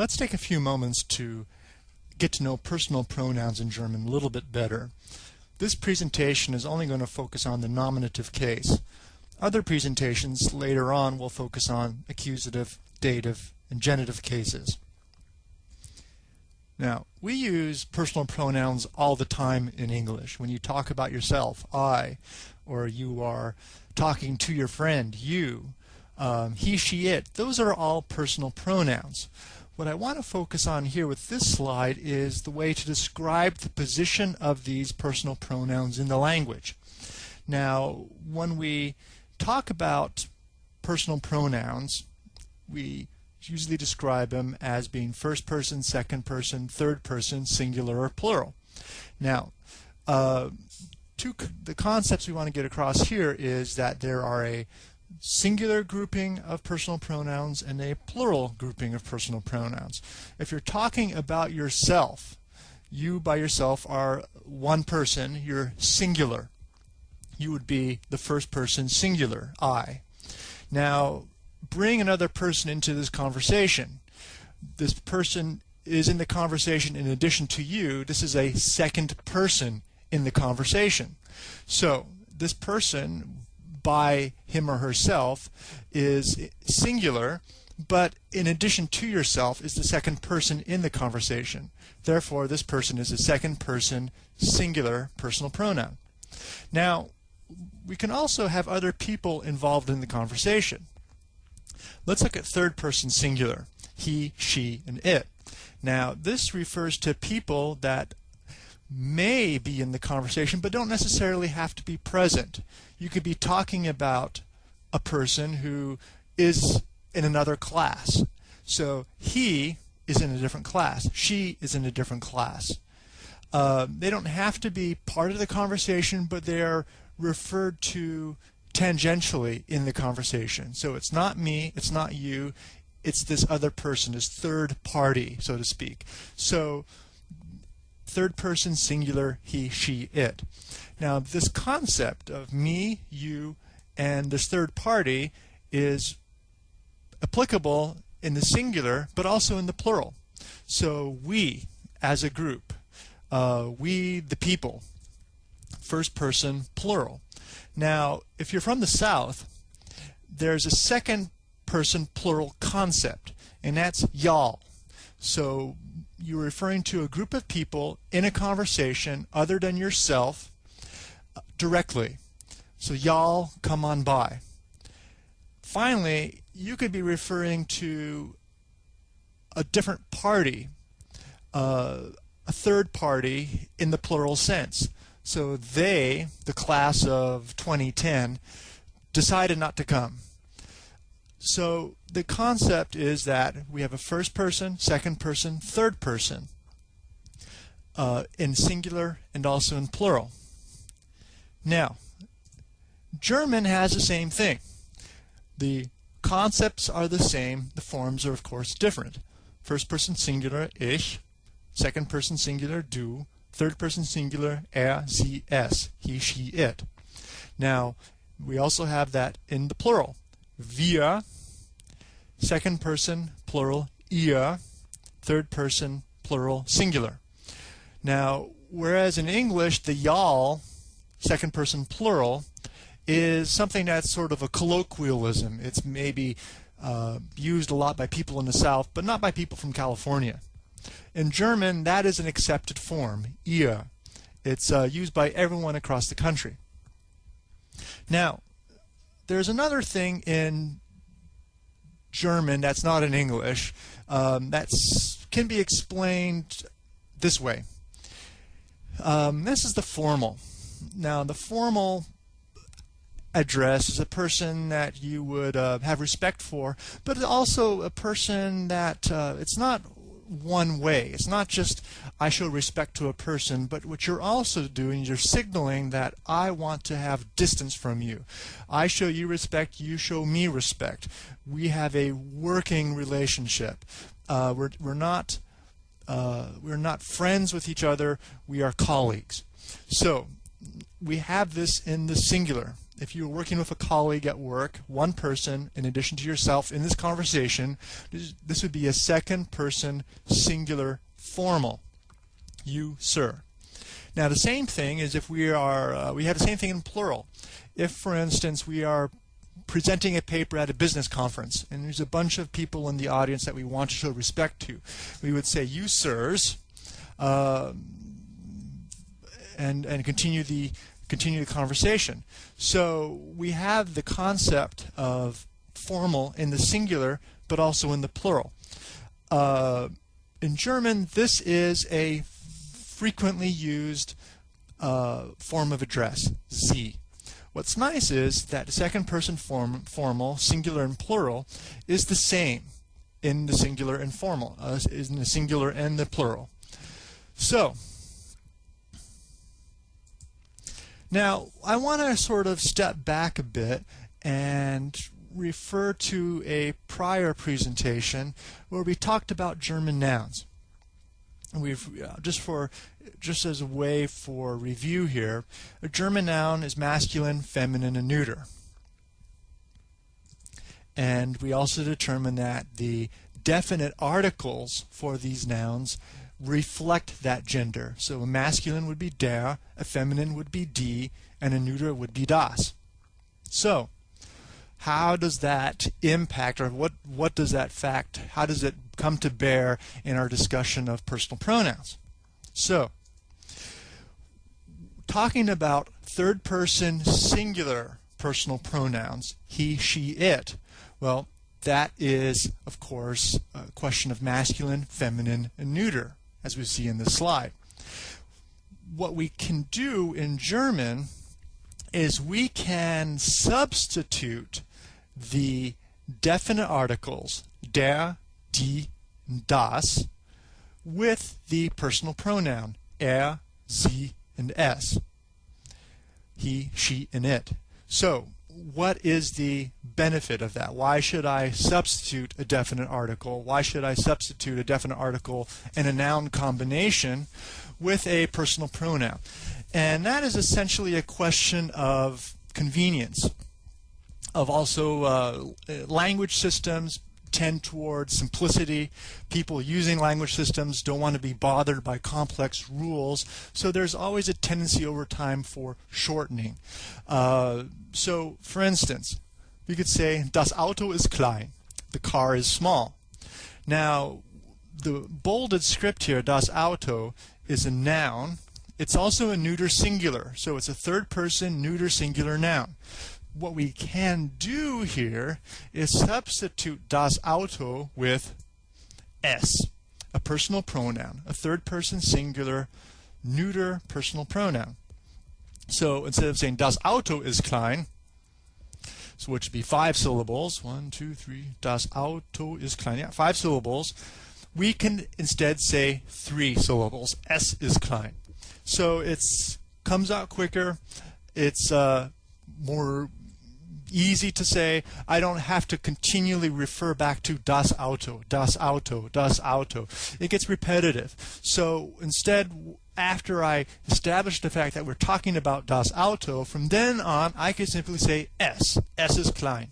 Let's take a few moments to get to know personal pronouns in German a little bit better. This presentation is only going to focus on the nominative case. Other presentations later on will focus on accusative, dative, and genitive cases. Now, we use personal pronouns all the time in English. When you talk about yourself, I, or you are talking to your friend, you, um, he, she, it, those are all personal pronouns. What I want to focus on here with this slide is the way to describe the position of these personal pronouns in the language. Now, when we talk about personal pronouns, we usually describe them as being first person, second person, third person, singular, or plural. Now, uh, two, the concepts we want to get across here is that there are a singular grouping of personal pronouns and a plural grouping of personal pronouns. If you're talking about yourself, you by yourself are one person, you're singular. You would be the first person singular, I. Now, bring another person into this conversation. This person is in the conversation in addition to you. This is a second person in the conversation. So, this person by him or herself is singular, but in addition to yourself is the second person in the conversation. Therefore, this person is a second person singular personal pronoun. Now, we can also have other people involved in the conversation. Let's look at third person singular. He, she, and it. Now, this refers to people that may be in the conversation but don't necessarily have to be present. You could be talking about a person who is in another class. So he is in a different class. She is in a different class. Uh, they don't have to be part of the conversation, but they are referred to tangentially in the conversation. So it's not me, it's not you, it's this other person, this third party, so to speak. So third person singular he, she, it. Now this concept of me, you, and this third party is applicable in the singular but also in the plural. So we as a group, uh, we the people, first person plural. Now if you're from the South, there's a second person plural concept and that's y'all. So you're referring to a group of people in a conversation other than yourself uh, directly. So y'all come on by. Finally, you could be referring to a different party, uh, a third party in the plural sense. So they, the class of 2010, decided not to come. So the concept is that we have a first person, second person, third person uh, in singular and also in plural. Now, German has the same thing. The concepts are the same, the forms are of course different. First person singular, ich, second person singular, du, third person singular, er, sie, es, he, she, it. Now, we also have that in the plural wir, second person plural ihr, third person plural singular. Now, whereas in English the y'all, second person plural, is something that's sort of a colloquialism. It's maybe uh, used a lot by people in the South, but not by people from California. In German, that is an accepted form, ihr. It's uh, used by everyone across the country. Now, there's another thing in German that's not in English um, that can be explained this way. Um, this is the formal. Now, the formal address is a person that you would uh, have respect for, but also a person that uh, it's not one way. It's not just I show respect to a person, but what you're also doing, you're signaling that I want to have distance from you. I show you respect, you show me respect. We have a working relationship. Uh, we're, we're not uh, we're not friends with each other. We are colleagues. So we have this in the singular. If you were working with a colleague at work, one person in addition to yourself in this conversation, this would be a second person singular formal. You, sir. Now the same thing is if we are, uh, we have the same thing in plural. If, for instance, we are presenting a paper at a business conference and there's a bunch of people in the audience that we want to show respect to, we would say, you, sirs, uh, and, and continue the continue the conversation. So we have the concept of formal in the singular, but also in the plural. Uh, in German, this is a frequently used uh, form of address, Sie. What's nice is that the second person form, formal, singular and plural, is the same in the singular and formal, uh, is in the singular and the plural. So, now I want to sort of step back a bit and refer to a prior presentation where we talked about German nouns. We've uh, just for just as a way for review here, a German noun is masculine, feminine, and neuter. And we also determine that the definite articles for these nouns reflect that gender. So a masculine would be der, a feminine would be die, and a neuter would be das. So, how does that impact, or what, what does that fact, how does it come to bear in our discussion of personal pronouns? So, talking about third person singular personal pronouns, he, she, it, well, that is, of course, a question of masculine, feminine, and neuter, as we see in this slide. What we can do in German is we can substitute the definite articles der, die, das with the personal pronoun er, sie, and es. He, she, and it. So, what is the benefit of that? Why should I substitute a definite article? Why should I substitute a definite article and a noun combination with a personal pronoun? And that is essentially a question of convenience, of also uh, language systems, tend toward simplicity. People using language systems don't want to be bothered by complex rules, so there's always a tendency over time for shortening. Uh, so, for instance, we could say, Das Auto ist klein. The car is small. Now, the bolded script here, das Auto, is a noun. It's also a neuter singular, so it's a third person neuter singular noun what we can do here is substitute das Auto with es, a personal pronoun, a third person singular neuter personal pronoun. So instead of saying das Auto ist klein, so which would be five syllables, one, two, three, das Auto ist klein, yeah, five syllables, we can instead say three syllables, es ist klein. So it comes out quicker, it's uh, more easy to say. I don't have to continually refer back to das Auto, das Auto, das Auto. It gets repetitive. So instead, after I establish the fact that we're talking about das Auto, from then on, I can simply say es. Es is klein.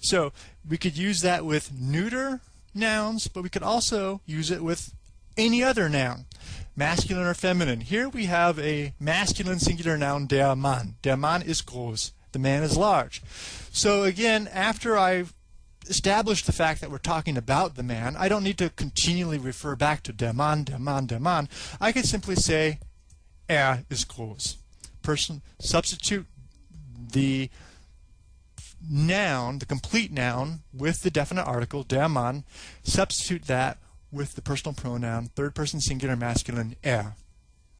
So we could use that with neuter nouns, but we could also use it with any other noun, masculine or feminine. Here we have a masculine singular noun, der Mann. Der Mann ist groß the man is large. So again, after I've established the fact that we're talking about the man, I don't need to continually refer back to der Mann, der Mann, der Mann. I can simply say er ist groß. Person substitute the noun, the complete noun, with the definite article, der Mann, substitute that with the personal pronoun, third person singular masculine, er.